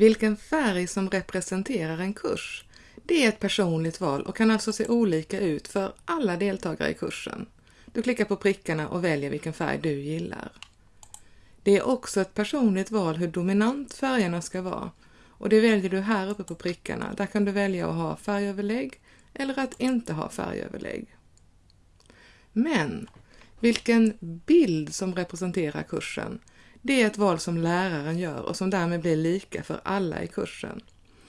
Vilken färg som representerar en kurs, det är ett personligt val och kan alltså se olika ut för alla deltagare i kursen. Du klickar på prickarna och väljer vilken färg du gillar. Det är också ett personligt val hur dominant färgerna ska vara och det väljer du här uppe på prickarna. Där kan du välja att ha färgöverlägg eller att inte ha färgöverlägg. Men vilken bild som representerar kursen, det är ett val som läraren gör och som därmed blir lika för alla i kursen.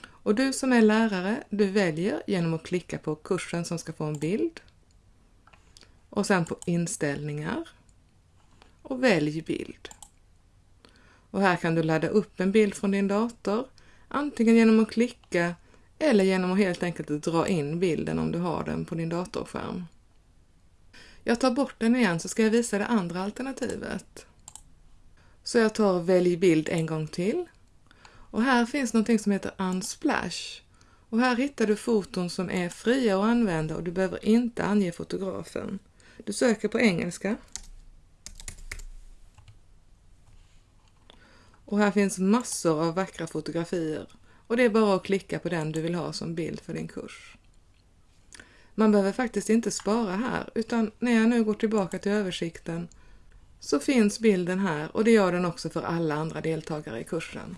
Och du som är lärare, du väljer genom att klicka på kursen som ska få en bild och sen på inställningar och välj bild. Och här kan du ladda upp en bild från din dator, antingen genom att klicka eller genom att helt enkelt dra in bilden om du har den på din datorskärm. Jag tar bort den igen så ska jag visa det andra alternativet. Så jag tar Välj bild en gång till. Och här finns någonting som heter Unsplash. Och här hittar du foton som är fria att använda och du behöver inte ange fotografen. Du söker på engelska. Och här finns massor av vackra fotografier och det är bara att klicka på den du vill ha som bild för din kurs. Man behöver faktiskt inte spara här utan när jag nu går tillbaka till översikten så finns bilden här och det gör den också för alla andra deltagare i kursen.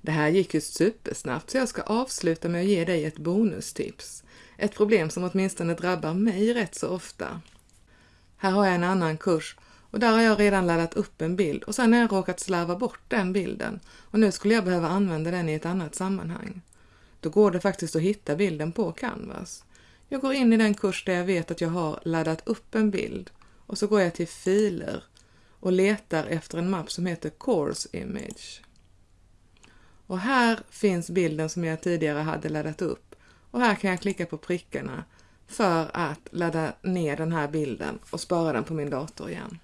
Det här gick ju supersnabbt så jag ska avsluta med att ge dig ett bonustips. Ett problem som åtminstone drabbar mig rätt så ofta. Här har jag en annan kurs och där har jag redan laddat upp en bild och sen har jag råkat slarva bort den bilden och nu skulle jag behöva använda den i ett annat sammanhang. Då går det faktiskt att hitta bilden på Canvas. Jag går in i den kurs där jag vet att jag har laddat upp en bild och så går jag till filer och letar efter en mapp som heter Course Image. Och här finns bilden som jag tidigare hade laddat upp och här kan jag klicka på prickarna för att ladda ner den här bilden och spara den på min dator igen.